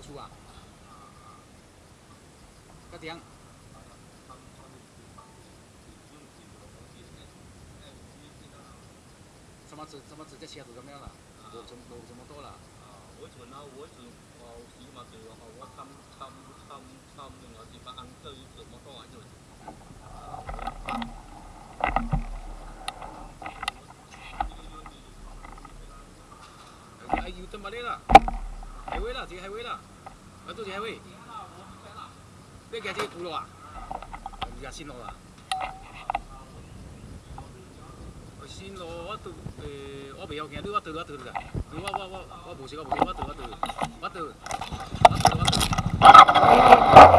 出啊？个点？什么直怎么直接切入怎么样了？我怎么路这么多了？啊，我存啊，我存哦，起码对我我参参参参用了几把安德怎么多啊？就。哎，又怎么的了？海威了，这个海威了。啊，都是海威。你行这古路啊？你行新路啊？新路我拄诶，我袂晓行，你我倒我倒你。我我我我无识我无识，我倒我倒，我倒我倒我